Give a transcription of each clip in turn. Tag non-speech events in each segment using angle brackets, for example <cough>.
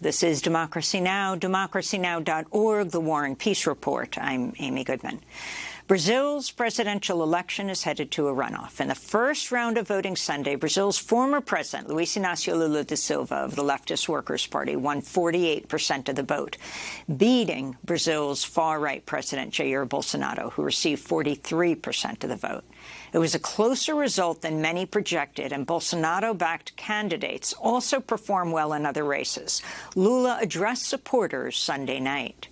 This is Democracy Now!, democracynow.org, The War and Peace Report. I'm Amy Goodman. Brazil's presidential election is headed to a runoff. In the first round of voting Sunday, Brazil's former president, Luiz Inácio Lula da Silva of the Leftist Workers' Party, won 48 percent of the vote, beating Brazil's far-right president, Jair Bolsonaro, who received 43 percent of the vote. It was a closer result than many projected, and Bolsonaro-backed candidates also performed well in other races. Lula addressed supporters Sunday night.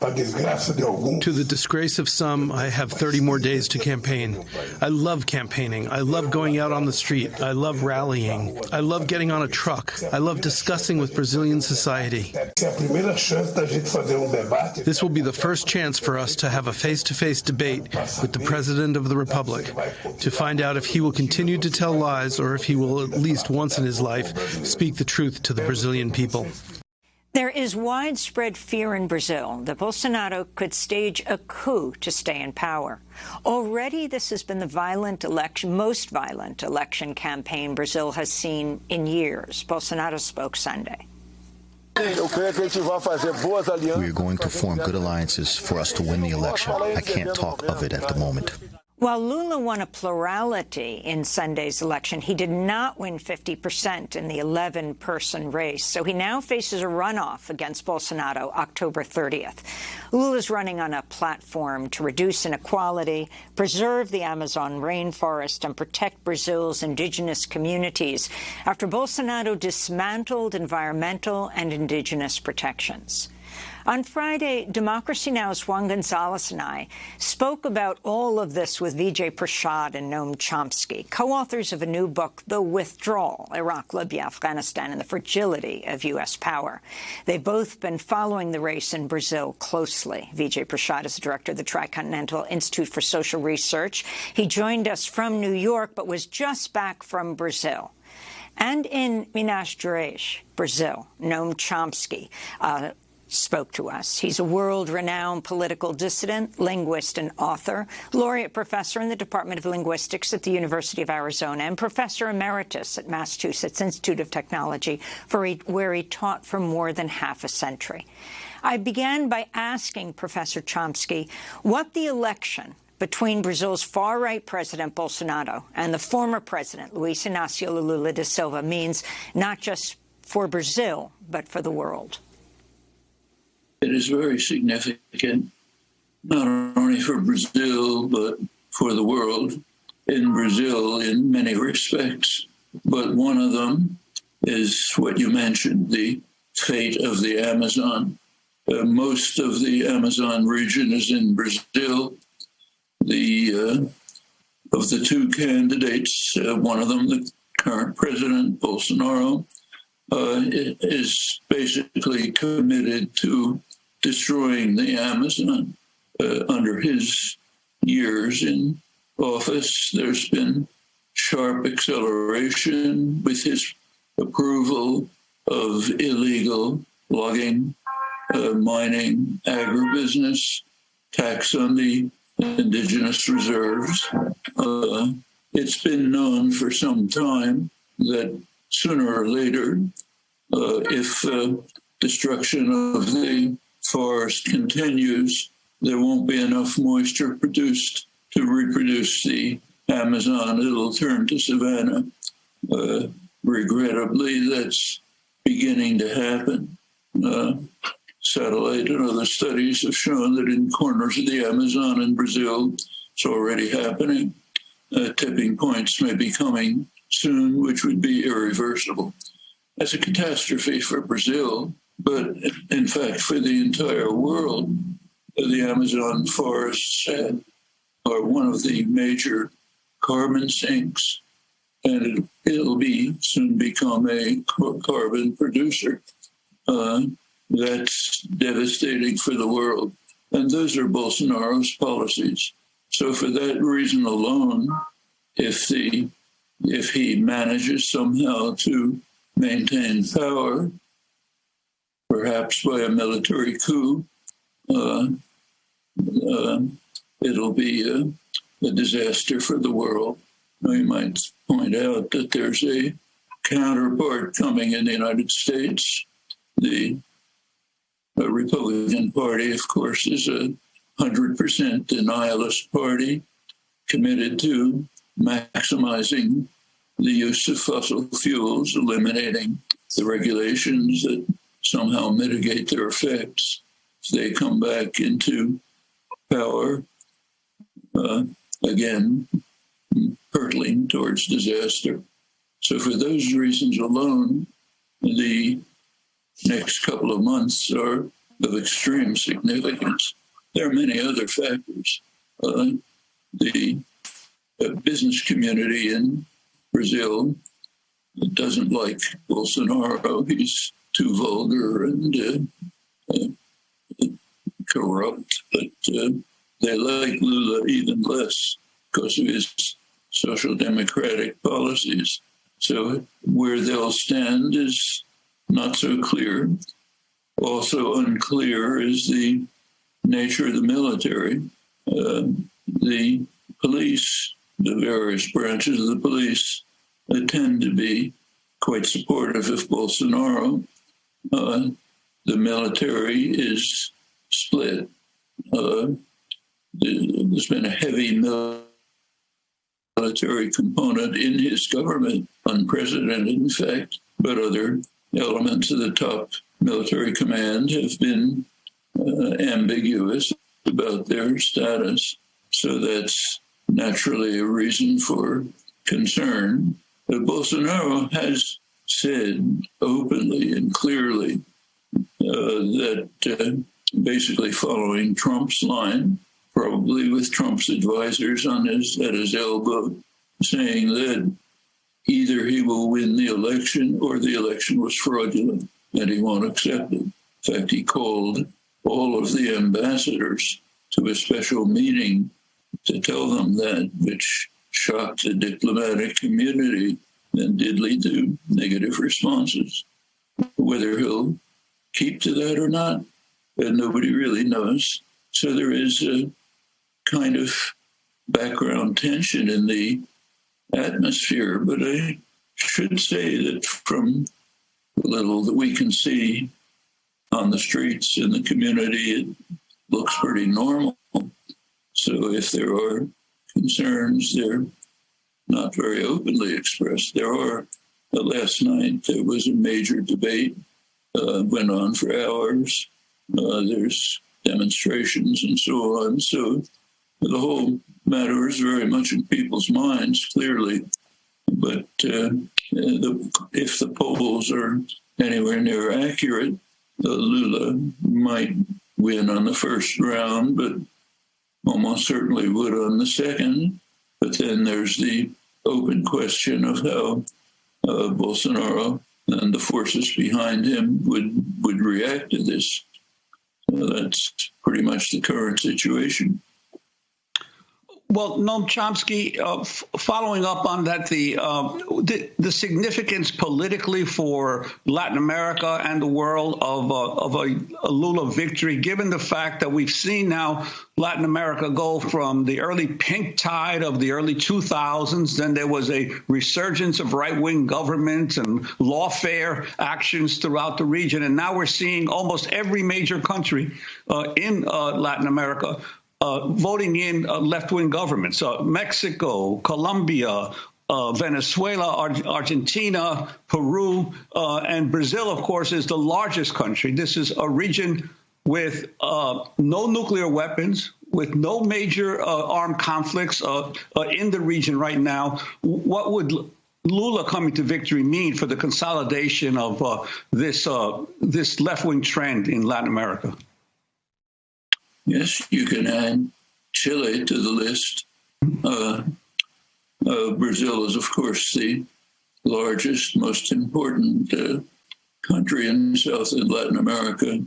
To the disgrace of some, I have 30 more days to campaign. I love campaigning. I love going out on the street. I love rallying. I love getting on a truck. I love discussing with Brazilian society. This will be the first chance for us to have a face-to-face debate with the President of the Republic to find out if he will continue to tell lies or if he will at least once in his life speak the truth to the Brazilian people. There is widespread fear in Brazil that Bolsonaro could stage a coup to stay in power. Already this has been the violent election, most violent election campaign Brazil has seen in years. Bolsonaro spoke Sunday. We are going to form good alliances for us to win the election. I can't talk of it at the moment. While Lula won a plurality in Sunday's election, he did not win 50 percent in the 11-person race, so he now faces a runoff against Bolsonaro October 30th. Lula's running on a platform to reduce inequality, preserve the Amazon rainforest, and protect Brazil's indigenous communities after Bolsonaro dismantled environmental and indigenous protections. On Friday, Democracy Now!'s Juan Gonzalez and I spoke about all of this with Vijay Prashad and Noam Chomsky, co-authors of a new book, The Withdrawal, Iraq, Libya, Afghanistan, and the Fragility of U.S. Power. They've both been following the race in Brazil closely. Vijay Prashad is the director of the Tricontinental Institute for Social Research. He joined us from New York, but was just back from Brazil. And in Minas Gerais, Brazil, Noam Chomsky, uh, spoke to us. He's a world-renowned political dissident, linguist and author, laureate professor in the Department of Linguistics at the University of Arizona, and professor emeritus at Massachusetts Institute of Technology, he, where he taught for more than half a century. I began by asking Professor Chomsky what the election between Brazil's far-right President Bolsonaro and the former president, Luiz Inácio Lula da Silva, means not just for Brazil, but for the world. It is very significant, not only for Brazil, but for the world. In Brazil, in many respects, but one of them is what you mentioned, the fate of the Amazon. Uh, most of the Amazon region is in Brazil. The uh, of the two candidates, uh, one of them, the current president Bolsonaro, uh, is basically committed to destroying the Amazon. Uh, under his years in office, there's been sharp acceleration with his approval of illegal logging, uh, mining, agribusiness, tax on the indigenous reserves. Uh, it's been known for some time that sooner or later, uh, if uh, destruction of the forest continues, there won't be enough moisture produced to reproduce the Amazon. It'll turn to savanna. Uh, regrettably, that's beginning to happen. Uh, satellite and other studies have shown that in corners of the Amazon in Brazil, it's already happening. Uh, tipping points may be coming soon, which would be irreversible. As a catastrophe for Brazil, but in fact, for the entire world, the Amazon forests are one of the major carbon sinks, and it, will be soon become a carbon producer. Uh, that's devastating for the world. And those are Bolsonaro's policies. So for that reason alone, if the if he manages somehow to maintain power, perhaps by a military coup, uh, uh, it'll be a, a, disaster for the world. You might point out that there's a counterpart coming in the United States. The Republican Party, of course, is a 100% denialist party committed to maximizing the use of fossil fuels, eliminating the regulations that somehow mitigate their effects. If they come back into power, uh, again, hurtling towards disaster. So, for those reasons alone, the next couple of months are of extreme significance. There are many other factors. Uh, the uh, business community in Brazil doesn't like Bolsonaro. <laughs> He's too vulgar and uh, uh corrupt, but uh, they like Lula even less because of his social democratic policies. So where they'll stand is not so clear. Also unclear is the nature of the military. Uh, the police, the various branches of the police, uh, tend to be quite supportive of Bolsonaro. Uh, the military is split. Uh, there's been a heavy military component in his government, unprecedented in fact, but other elements of the top military command have been uh, ambiguous about their status. So that's naturally a reason for concern. But Bolsonaro has said openly and clearly uh, that uh, basically following Trump's line, probably with Trump's advisors on his at his elbow, saying that either he will win the election or the election was fraudulent and he won't accept it. In fact, he called all of the ambassadors to a special meeting to tell them that, which shocked the diplomatic community and did lead to negative responses. Whether he'll keep to that or not, nobody really knows. So there is a kind of background tension in the atmosphere. But I should say that from the little that we can see on the streets in the community, it looks pretty normal. So if there are concerns, they're not very openly expressed. There are. Uh, last night there was a major debate, uh, went on for hours. Uh, there's demonstrations and so on. So the whole matter is very much in people's minds, clearly. But uh, the, if the polls are anywhere near accurate, uh, Lula might win on the first round, but almost certainly would on the second. But then there's the open question of how uh, Bolsonaro and the forces behind him would would react to this. Uh, that's pretty much the current situation. Well, Noam Chomsky, uh, f- following up on that, the, uh, the, the significance politically for Latin America and the world of, uh, of a, a, Lula victory, given the fact that we've seen now Latin America go from the early pink tide of the early 2000s, then there was a resurgence of right-wing governments and lawfare actions throughout the region, and now we're seeing almost every major country uh, in uh, Latin America voting in uh, left-wing governments. Uh, Mexico, Colombia, uh, Venezuela, Ar Argentina, Peru, uh, and Brazil, of course, is the largest country. This is a region with uh, no nuclear weapons, with no major armed conflicts in the region right now. What would Lula coming to victory mean for the consolidation of this this left-wing trend in Latin America? Yes, you can add Chile to the list. Uh, uh, Brazil is, of course, the largest, most important uh, country in South and Latin America,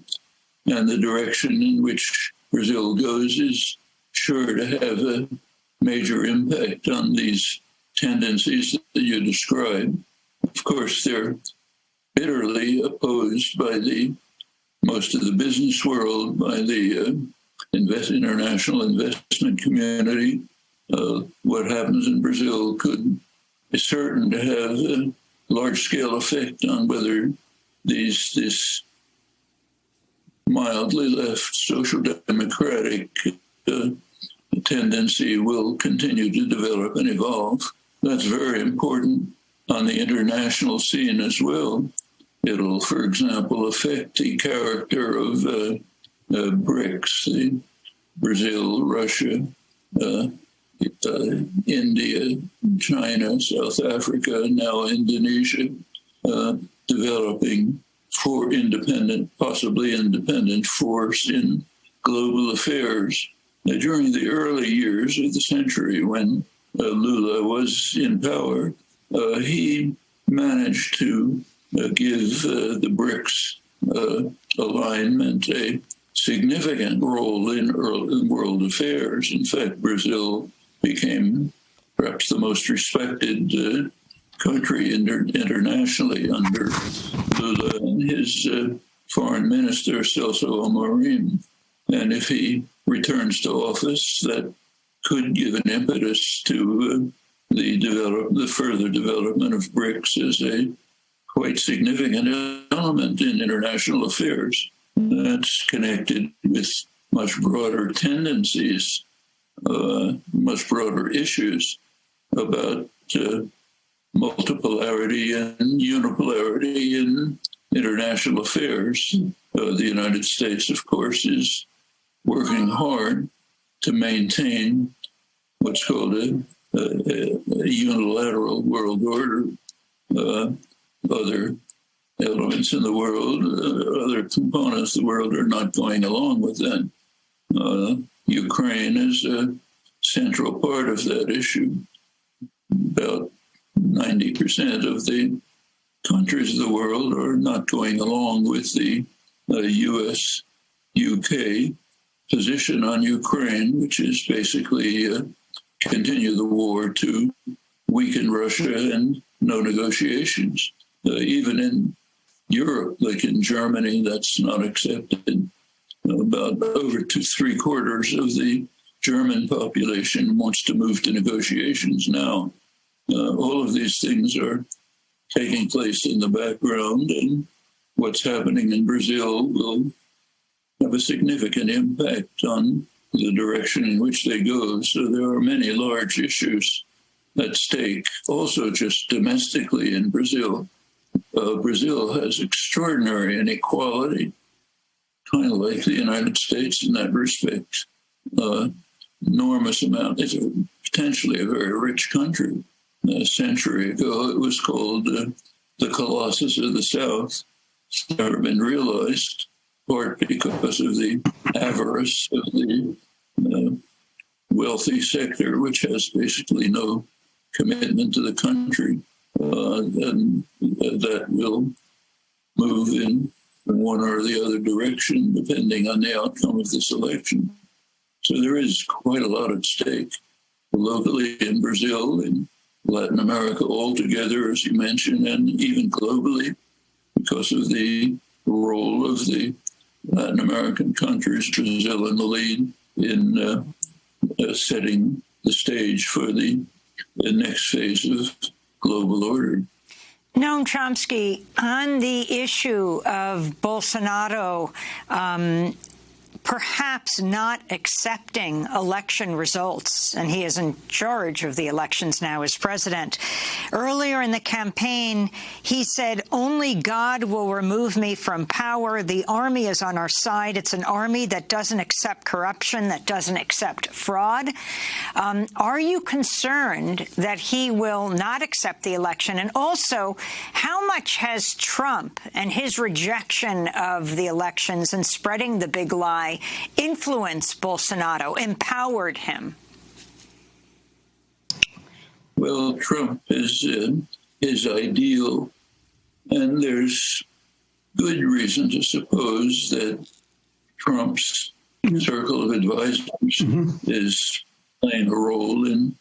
and the direction in which Brazil goes is sure to have a major impact on these tendencies that you describe. Of course, they're bitterly opposed by the most of the business world, by the uh, invest, international investment community. Uh, what happens in Brazil could be certain to have a, large scale effect on whether these this mildly left social democratic uh, tendency will continue to develop and evolve. That's very important on the international scene as well. It'll, for example, affect the character of uh, uh, BRICS, the Brazil, Russia, uh, uh, India, China, South Africa, now Indonesia, uh, developing for independent, possibly independent force in global affairs. Now, during the early years of the century, when uh, Lula was in power, he managed to uh, give uh, the BRICS uh, alignment a significant role in, world affairs. In fact, Brazil became perhaps the most respected uh, country inter- internationally under Lula and his uh, foreign minister, Celso Amorim. And if he returns to office, that could give an impetus to uh, the develop the further development of BRICS as a quite significant element in international affairs. That's connected with much broader tendencies, uh, much broader issues about uh, multipolarity and unipolarity in international affairs. Uh, the United States, of course, is working hard to maintain what's called a, a, a unilateral world order. Uh, other elements in the world, uh, other components of the world are not going along with that. Uh, Ukraine is a central part of that issue. About 90% of the countries of the world are not going along with the uh, US UK position on Ukraine, which is basically uh, continue the war to weaken Russia and no negotiations. Uh, even in Europe, like in Germany, that's not accepted. About over to three quarters of the German population wants to move to negotiations now. Uh, all of these things are taking place in the background, and what's happening in Brazil will have a significant impact on the direction in which they go. So there are many large issues at stake, also just domestically in Brazil uh, Brazil has extraordinary inequality, kind of like the United States in that respect. Uh, enormous amount. It's a, potentially a very rich country. A century ago, it was called uh, the Colossus of the South. It's never been realized, part because of the avarice of the uh, wealthy sector, which has basically no commitment to the country uh, and that will move in one or the other direction depending on the outcome of this election. So there is quite a lot at stake locally in Brazil, in Latin America altogether, as you mentioned, and even globally because of the role of the Latin American countries, Brazil in the lead, in uh, uh, setting the stage for the, the next phase of global order. Noam Chomsky, on the issue of Bolsonaro um, perhaps not accepting election results, and he is in charge of the elections now as president. Earlier in the campaign, he said, only God will remove me from power. The army is on our side. It's an army that doesn't accept corruption, that doesn't accept fraud. Um, are you concerned that he will not accept the election? And also, how much has Trump and his rejection of the elections and spreading the big lie influenced Bolsonaro, empowered him? Well, Trump is uh, his ideal, and there's good reason to suppose that Trump's circle of advisors mm-hmm. is playing a role in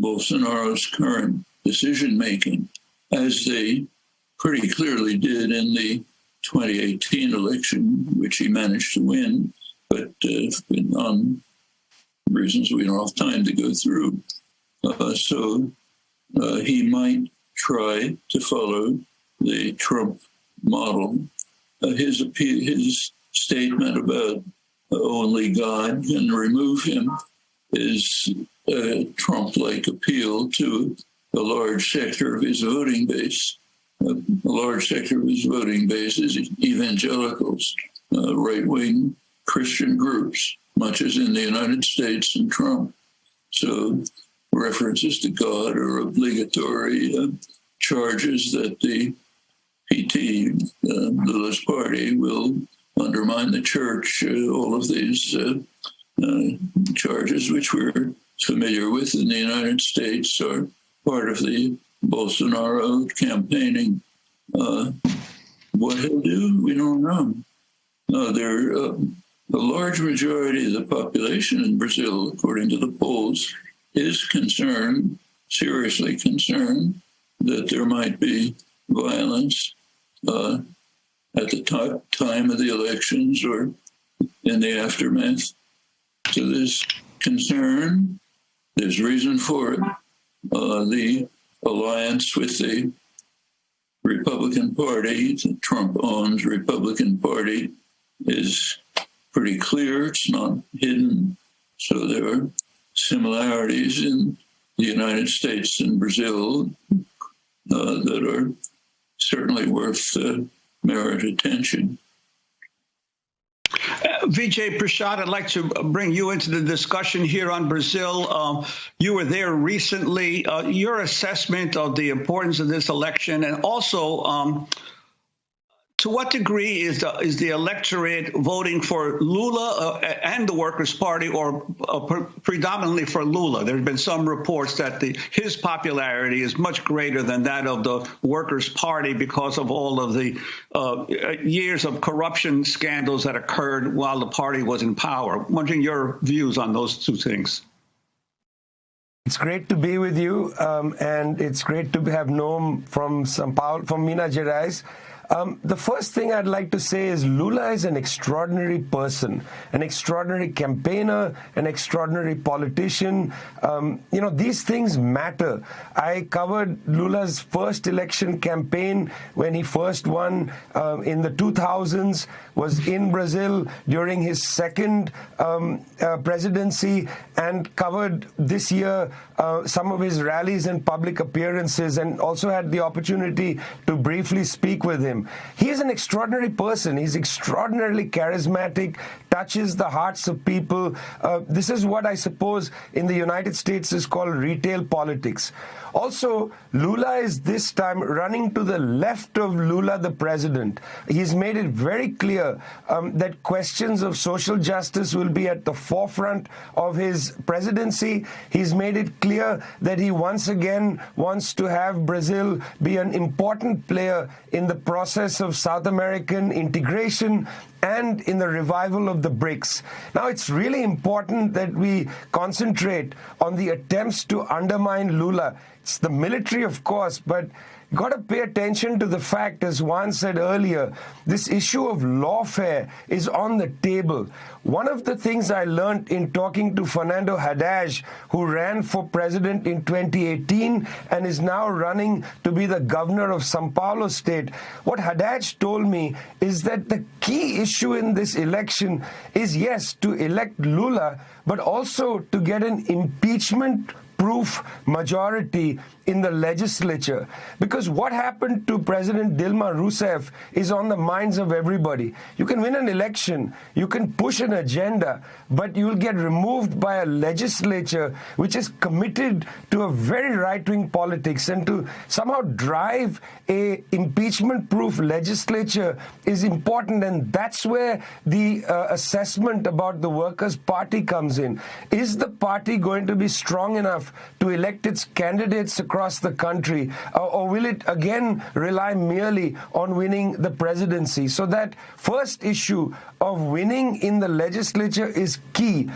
Bolsonaro's current decision making, as they pretty clearly did in the 2018 election, which he managed to win but uh, on reasons we don't have time to go through. Uh, so uh, he might try to follow the Trump model. Uh, his his statement about only God can remove him is a Trump-like appeal to a large sector of his voting base. A large sector of his voting base is evangelicals, uh, right-wing Christian groups, much as in the United States and Trump. So references to God are obligatory uh, charges that the PT, uh, Lula's party, will undermine the church. Uh, all of these uh, uh, charges, which we're familiar with in the United States, are part of the Bolsonaro campaigning. Uh, what he'll do, we don't know. Uh, a large majority of the population in Brazil, according to the polls, is concerned, seriously concerned, that there might be violence uh, at the time of the elections or in the aftermath. So there's concern, there's reason for it. Uh, the alliance with the Republican Party, the Trump owns Republican Party, is pretty clear. It's not hidden. So there are similarities in the United States and Brazil uh, that are certainly worth uh, merit attention. Uh, Vijay Prashad, I'd like to bring you into the discussion here on Brazil. Um, you were there recently. Uh, your assessment of the importance of this election and also um, to what degree is the is the electorate voting for Lula uh, and the Workers' Party, or uh, pre predominantly for Lula? There have been some reports that the his popularity is much greater than that of the Workers' Party because of all of the uh, years of corruption scandals that occurred while the party was in power. I'm Wondering your views on those two things. It's great to be with you, um, and it's great to have Noam from São Paulo, from Minas Gerais. Um, the first thing I'd like to say is Lula is an extraordinary person, an extraordinary campaigner, an extraordinary politician. Um, you know, these things matter. I covered Lula's first election campaign when he first won uh, in the 2000s, was in Brazil during his second um, uh, presidency, and covered this year uh, some of his rallies and public appearances, and also had the opportunity to briefly speak with him. He is an extraordinary person. He's extraordinarily charismatic, touches the hearts of people. Uh, this is what I suppose in the United States is called retail politics. Also, Lula is this time running to the left of Lula, the president. He's made it very clear um, that questions of social justice will be at the forefront of his presidency. He's made it clear that he once again wants to have Brazil be an important player in the process of South American integration and in the revival of the BRICS. Now, it's really important that we concentrate on the attempts to undermine Lula. It's the military, of course, but got to pay attention to the fact, as Juan said earlier, this issue of lawfare is on the table. One of the things I learned in talking to Fernando Haddad, who ran for president in 2018 and is now running to be the governor of Sao Paulo state, what Haddad told me is that the key issue in this election is, yes, to elect Lula, but also to get an impeachment proof majority in the legislature. Because what happened to President Dilma Rousseff is on the minds of everybody. You can win an election, you can push an agenda, but you'll get removed by a legislature which is committed to a very right-wing politics and to somehow drive a impeachment-proof legislature is important and that's where the uh, assessment about the Workers' Party comes in. Is the party going to be strong enough to elect its candidates across the country? Or will it again rely merely on winning the presidency? So that first issue of winning in the legislature is key.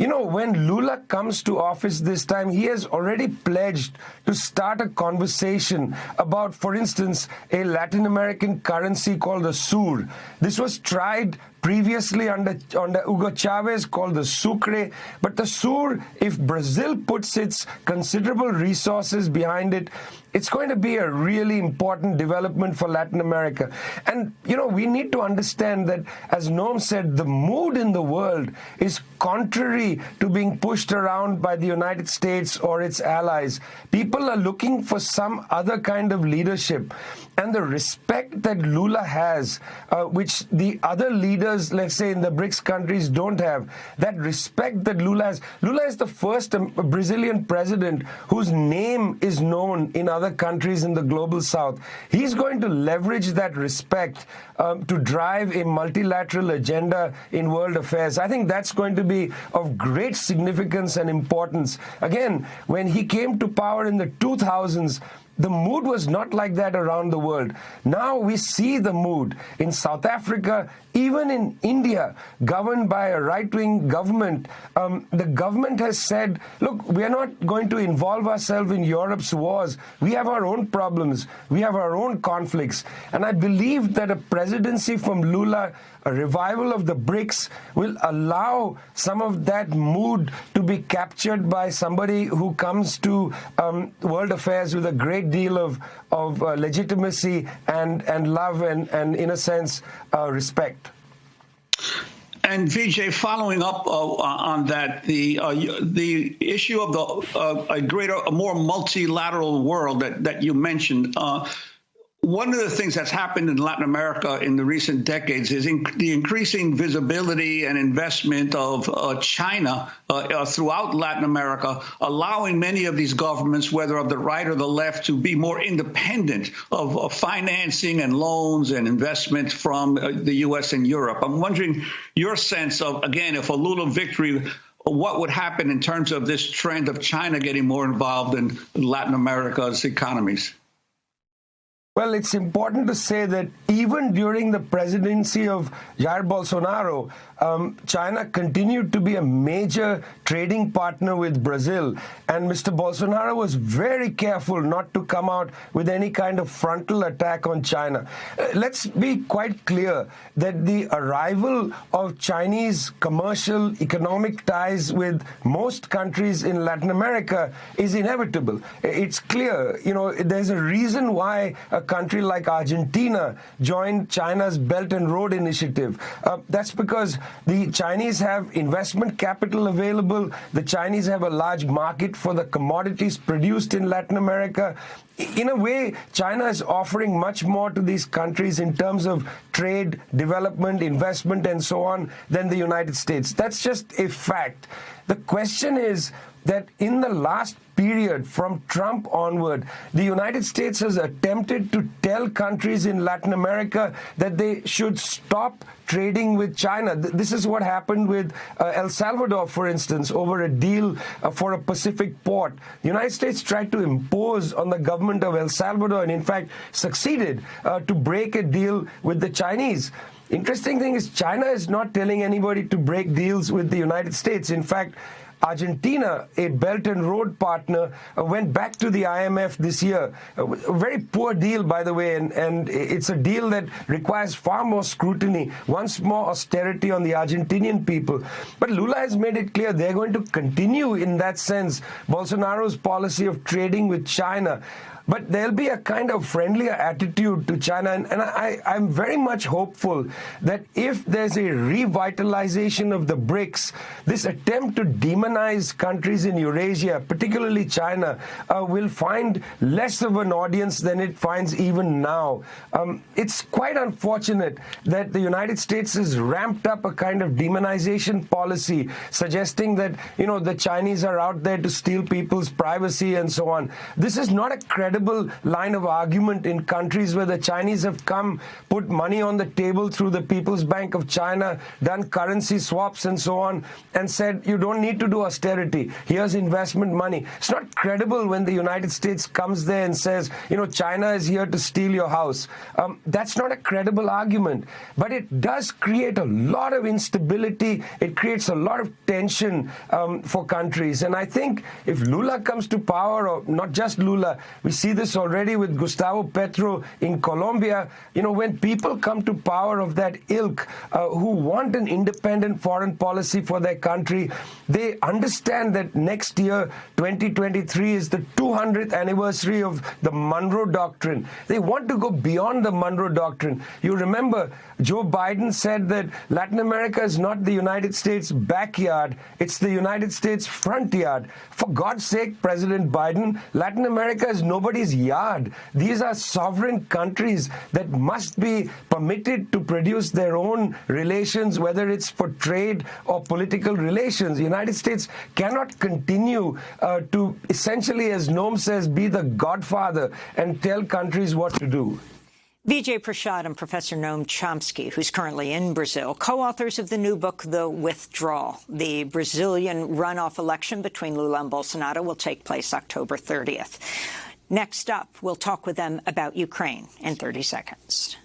You know, when Lula comes to office this time, he has already pledged to start a conversation about, for instance, a Latin American currency called the SUR. This was tried previously under, under Hugo Chavez called the Sucre. But the SUR, if Brazil puts its considerable resources behind it, it's going to be a really important development for Latin America. And, you know, we need to understand that, as Noam said, the mood in the world is contrary to being pushed around by the United States or its allies. People are looking for some other kind of leadership. And the respect that Lula has, uh, which the other leaders, let's say in the BRICS countries, don't have, that respect that Lula has. Lula is the first Brazilian president whose name is known in other countries in the global south. He's going to leverage that respect um, to drive a multilateral agenda in world affairs. I think that's going to be of great significance and importance. Again, when he came to power in the 2000s, the mood was not like that around the world. Now we see the mood in South Africa, even in India, governed by a right-wing government. Um, the government has said, look, we are not going to involve ourselves in Europe's wars. We have our own problems. We have our own conflicts. And I believe that a presidency from Lula a revival of the BRICS will allow some of that mood to be captured by somebody who comes to um, world affairs with a great deal of, of uh, legitimacy and, and love and, and, in a sense, uh, respect. And Vijay, following up uh, on that, the uh, the issue of the uh, a greater, a more multilateral world that that you mentioned uh, one of the things that's happened in Latin America in the recent decades is in the increasing visibility and investment of uh, China uh, uh, throughout Latin America, allowing many of these governments, whether of the right or the left, to be more independent of, financing and loans and investment from uh, the U.S. and Europe. I'm wondering your sense of, again, if a Lula victory what would happen in terms of this trend of China getting more involved in Latin America's economies? Well, it's important to say that even during the presidency of Jair Bolsonaro, um, China continued to be a major trading partner with Brazil. And Mr. Bolsonaro was very careful not to come out with any kind of frontal attack on China. Uh, let's be quite clear that the arrival of Chinese commercial economic ties with most countries in Latin America is inevitable. It's clear, you know, there's a reason why a country like Argentina joined China's Belt and Road Initiative. Uh, that's because the Chinese have investment capital available. The Chinese have a large market for the commodities produced in Latin America. In a way, China is offering much more to these countries in terms of trade, development, investment, and so on than the United States. That's just a fact. The question is that in the last period from Trump onward, the United States has attempted to tell countries in Latin America that they should stop trading with China. This is what happened with uh, El Salvador, for instance, over a deal uh, for a Pacific port. The United States tried to impose on the government of El Salvador and, in fact, succeeded uh, to break a deal with the Chinese. Interesting thing is China is not telling anybody to break deals with the United States. In fact, Argentina, a Belt and Road partner, uh, went back to the IMF this year. A very poor deal, by the way, and, and it's a deal that requires far more scrutiny, once more austerity on the Argentinian people. But Lula has made it clear they're going to continue, in that sense, Bolsonaro's policy of trading with China. But there'll be a kind of friendlier attitude to China. And, and I, I'm very much hopeful that if there's a revitalization of the BRICS, this attempt to demonize countries in Eurasia, particularly China, uh, will find less of an audience than it finds even now. Um, it's quite unfortunate that the United States has ramped up a kind of demonization policy, suggesting that, you know, the Chinese are out there to steal people's privacy and so on. This is not a credible line of argument in countries where the Chinese have come, put money on the table through the People's Bank of China, done currency swaps and so on, and said, you don't need to do austerity. Here's investment money. It's not credible when the United States comes there and says, you know, China is here to steal your house. Um, that's not a credible argument. But it does create a lot of instability. It creates a lot of tension um, for countries. And I think if Lula comes to power, or not just Lula, we see this already with Gustavo Petro in Colombia. You know, when people come to power of that ilk uh, who want an independent foreign policy for their country, they understand that next year, 2023, is the 200th anniversary of the Monroe Doctrine. They want to go beyond the Monroe Doctrine. You remember, Joe Biden said that Latin America is not the United States backyard, it's the United States front yard. For God's sake, President Biden, Latin America is nobody's yard. These are sovereign countries that must be permitted to produce their own relations, whether it's for trade or political relations. The United States cannot continue uh, to essentially, as Noam says, be the godfather and tell countries what to do. Vijay Prashad and Professor Noam Chomsky, who's currently in Brazil, co-authors of the new book, The Withdrawal. The Brazilian runoff election between Lula and Bolsonaro will take place October 30th. Next up, we'll talk with them about Ukraine in 30 seconds.